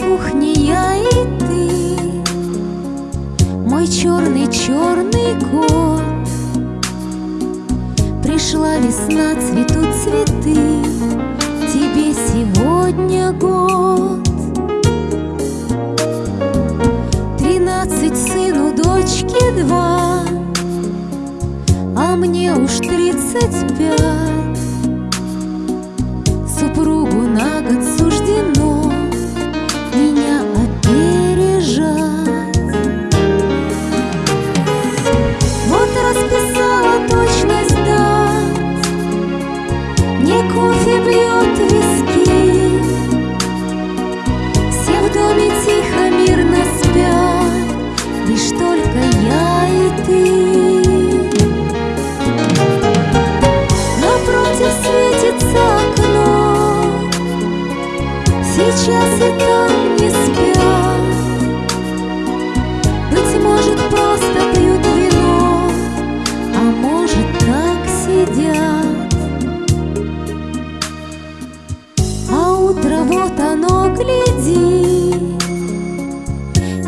кухне я и ты. Мой черный-черный кот Пришла весна, цветут цветы. Тебе сегодня год. Тринадцать сыну, дочке два. А мне уж тридцать пять.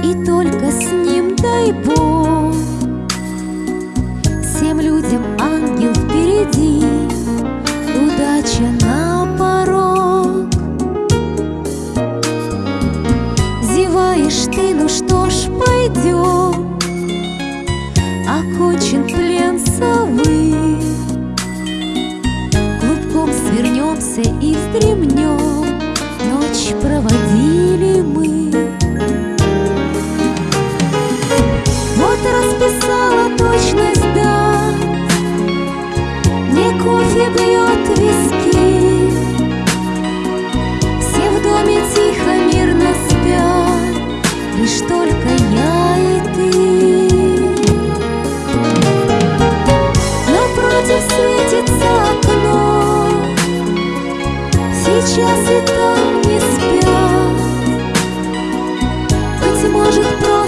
И только с ним дай Бог. Всем людям ангел впереди. Удача на порог. Зеваешь ты, ну что ж, пойдем Окончен плен Клубком свернемся и вздремнем Ночь проводили мы сейчас и там не спят. Быть может, просто